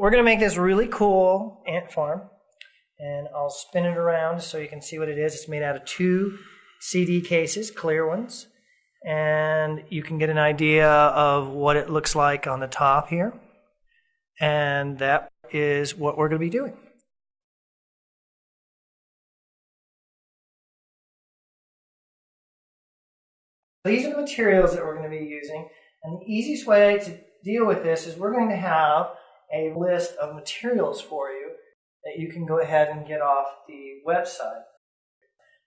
we're going to make this really cool ant farm. And I'll spin it around so you can see what it is. It's made out of two CD cases, clear ones. And you can get an idea of what it looks like on the top here. And that is what we're going to be doing. These are the materials that we're going to be using. And the easiest way to deal with this is we're going to have a list of materials for you that you can go ahead and get off the website.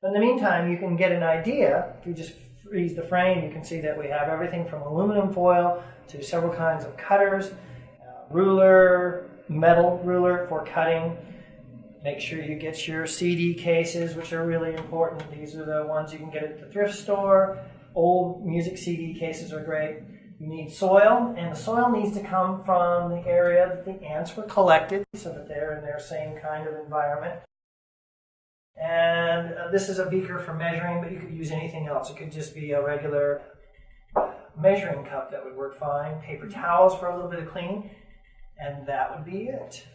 But in the meantime, you can get an idea. If you just freeze the frame, you can see that we have everything from aluminum foil to several kinds of cutters, uh, ruler, metal ruler for cutting. Make sure you get your CD cases, which are really important. These are the ones you can get at the thrift store. Old music CD cases are great. You need soil, and the soil needs to come from the area that the ants were collected so that they're in their same kind of environment. And uh, this is a beaker for measuring, but you could use anything else. It could just be a regular measuring cup that would work fine. Paper towels for a little bit of cleaning, and that would be it.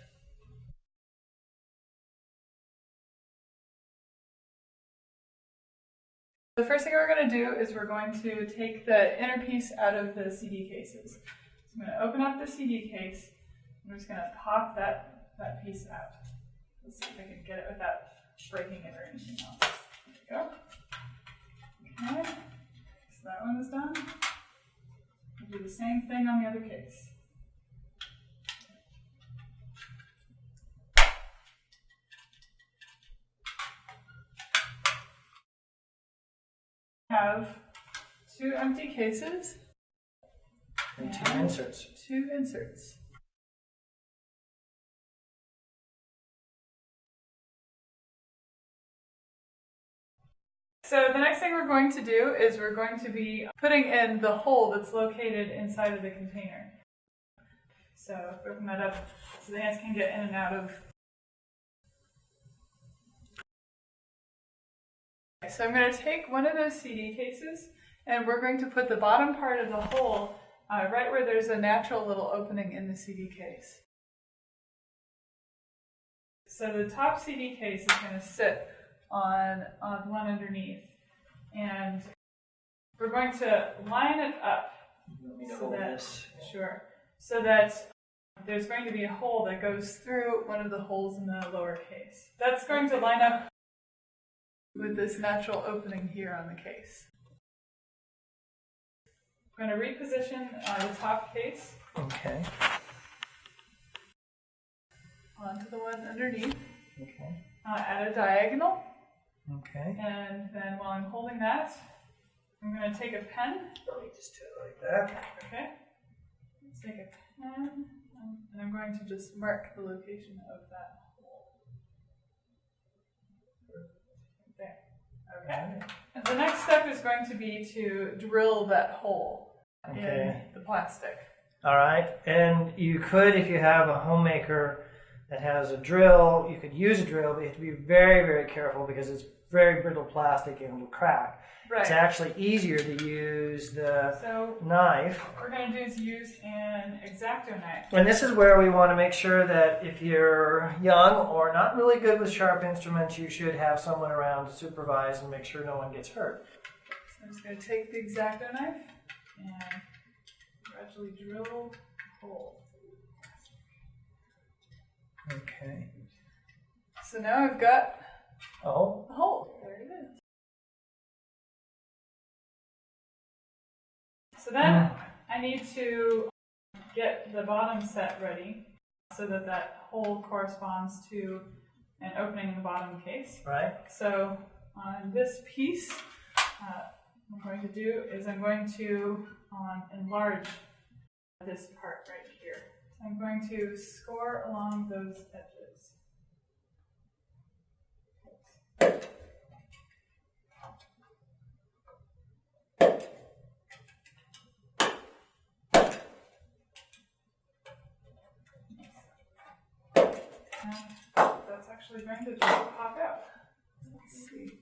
The first thing we're going to do is we're going to take the inner piece out of the CD cases. So I'm going to open up the CD case. I'm just going to pop that, that piece out. Let's see if I can get it without breaking it or anything else. There we go. Okay, so that one is done. We'll do the same thing on the other case. Have two empty cases and two inserts. Two inserts. So the next thing we're going to do is we're going to be putting in the hole that's located inside of the container. So open that up so the ants can get in and out of So I'm going to take one of those CD cases and we're going to put the bottom part of the hole uh, right where there's a natural little opening in the CD case. So the top CD case is going to sit on, on the one underneath and we're going to line it up so that, sure, so that there's going to be a hole that goes through one of the holes in the lower case. That's going to line up with this natural opening here on the case. I'm going to reposition uh, the top case. Okay. Onto the one underneath. Okay. Uh, at a diagonal. Okay. And then while I'm holding that, I'm going to take a pen. Let me just do it like that. Okay. Let's take a pen, and I'm going to just mark the location of that Okay. The next step is going to be to drill that hole okay. in the plastic. All right. And you could, if you have a homemaker that has a drill, you could use a drill, but you have to be very, very careful because it's very brittle plastic and will crack. Right. It's actually easier to use the so knife. What we're going to do is use an X-Acto knife. And this is where we want to make sure that if you're young or not really good with sharp instruments, you should have someone around to supervise and make sure no one gets hurt. So I'm just going to take the X-Acto knife and gradually drill a hole. Okay. So now I've got a hole. A hole. So then I need to get the bottom set ready so that that hole corresponds to an opening in the bottom case. Right. So on this piece, uh, what I'm going to do is I'm going to um, enlarge this part right here. So I'm going to score along those edges. That's actually going to just pop out. Let's see.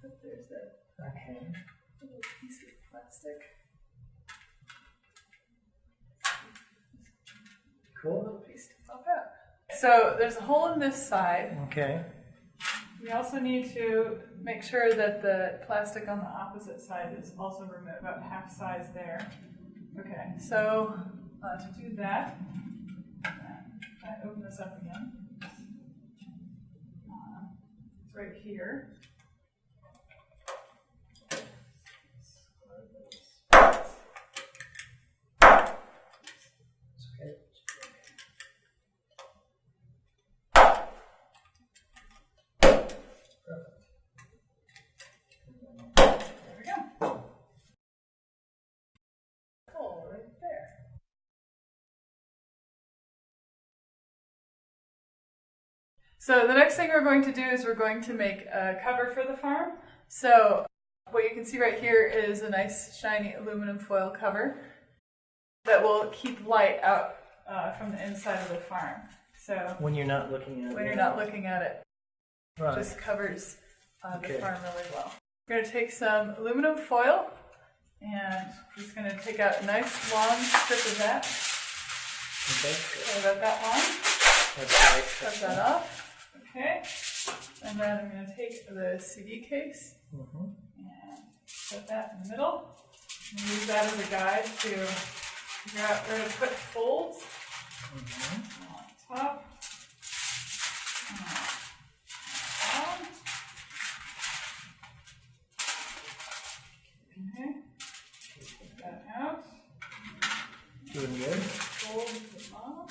So there's that okay. little piece of plastic. Cool. Little piece to pop out. So there's a hole in this side. Okay. We also need to make sure that the plastic on the opposite side is also removed, about half size there. Okay, so uh, to do that, I open this up again. Uh, it's right here. Okay. There we go. Hole right there. So the next thing we're going to do is we're going to make a cover for the farm. So what you can see right here is a nice shiny aluminum foil cover that will keep light out uh, from the inside of the farm. So When you're not looking at when it. you're not looking at it, Right. just covers uh, the Okay. farm really well. We're going to take some aluminum foil and just going to take out a nice long strip of that. Okay. About that long. That's right. Cut that off. Okay. And then I'm going to take the CD case Mhm. and put that in the middle. And use that as a guide to figure out where to put folds Mhm. on top. and down. Okay. Take that out. Doing good. Fold the bottom.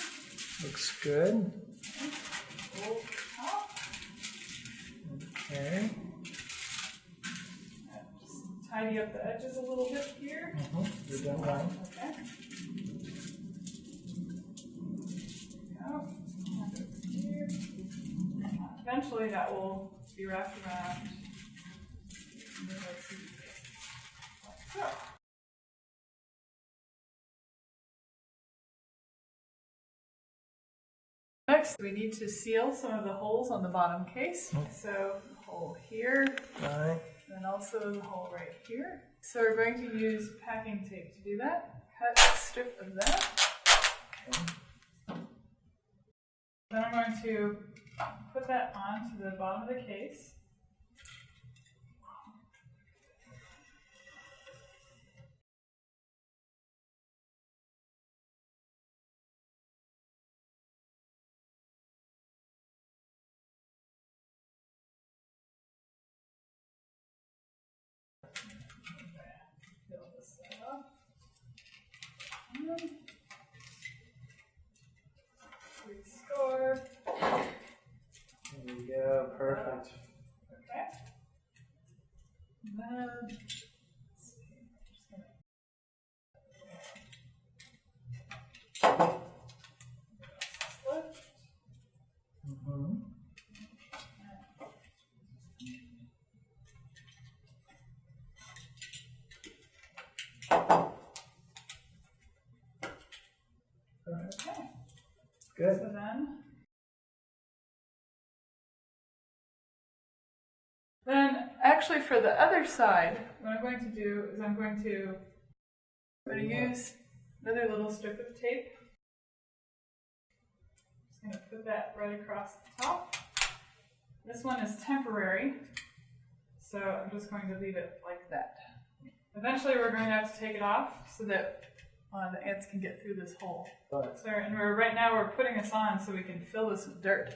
Looks good. Fold the top. Okay. Just tidy up the edges a little bit here. Mhm. You're done well. Okay. Go. Over here. Eventually that will be wrapped around. the CD case. Like so. Next, we need to seal some of the holes on the bottom case. So, hole here, Right. and also the hole right here. So we're going to use packing tape to do that. Cut a strip of that. Okay. Then I'm going to put that onto the bottom of the case. Restore. There we go. Perfect. Okay. And Good. so then. Then, actually, for the other side, what I'm going to do is I'm going to, I'm going to use another little strip of tape. Just going to put that right across the top. This one is temporary, so I'm just going to leave it like that. Eventually, we're going to have to take it off so that uh, the ants can get through this hole. But So, and we're right now we're putting this on so we can fill this with dirt.